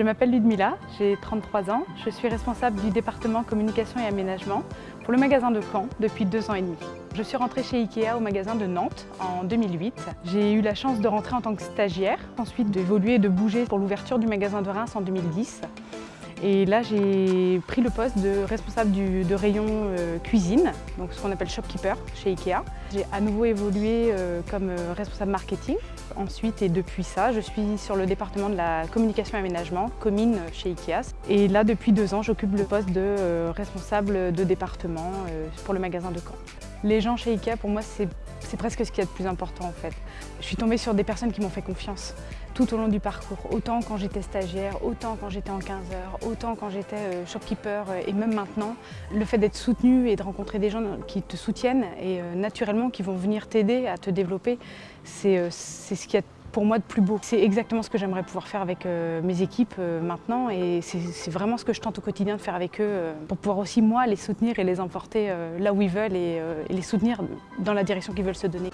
Je m'appelle Ludmila, j'ai 33 ans. Je suis responsable du département communication et aménagement pour le magasin de Caen depuis deux ans et demi. Je suis rentrée chez Ikea au magasin de Nantes en 2008. J'ai eu la chance de rentrer en tant que stagiaire, ensuite d'évoluer et de bouger pour l'ouverture du magasin de Reims en 2010. Et là, j'ai pris le poste de responsable de rayon euh, cuisine, donc ce qu'on appelle shopkeeper chez Ikea. J'ai à nouveau évolué euh, comme euh, responsable marketing. Ensuite, et depuis ça, je suis sur le département de la communication et aménagement, commune chez Ikea. Et là, depuis deux ans, j'occupe le poste de responsable de département pour le magasin de Caen. Les gens chez Ikea, pour moi, c'est c'est presque ce qu'il y a de plus important en fait. Je suis tombée sur des personnes qui m'ont fait confiance tout au long du parcours, autant quand j'étais stagiaire, autant quand j'étais en 15 heures, autant quand j'étais euh, shopkeeper euh, et même maintenant. Le fait d'être soutenu et de rencontrer des gens qui te soutiennent et euh, naturellement qui vont venir t'aider à te développer, c'est ce qui a pour moi de plus beau. C'est exactement ce que j'aimerais pouvoir faire avec euh, mes équipes euh, maintenant et c'est vraiment ce que je tente au quotidien de faire avec eux euh, pour pouvoir aussi moi les soutenir et les emporter là où ils veulent et les soutenir dans la direction qu'ils veulent se donner.